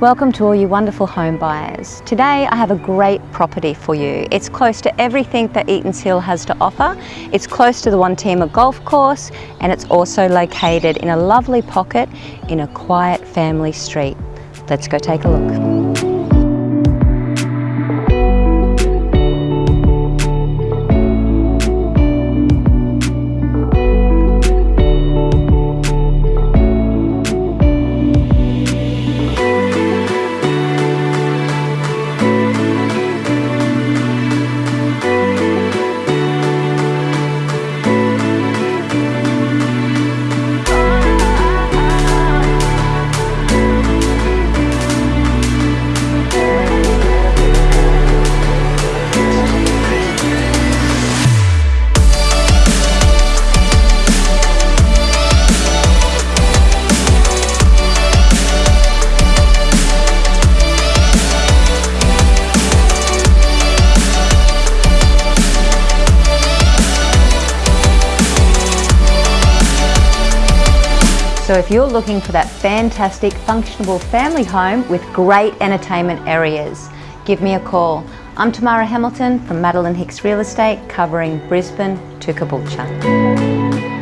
Welcome to all you wonderful home buyers. Today I have a great property for you. It's close to everything that Eaton's Hill has to offer. It's close to the Wantima Golf Course and it's also located in a lovely pocket in a quiet family street. Let's go take a look. So if you're looking for that fantastic functional family home with great entertainment areas, give me a call. I'm Tamara Hamilton from Madeline Hicks Real Estate covering Brisbane to Caboolture.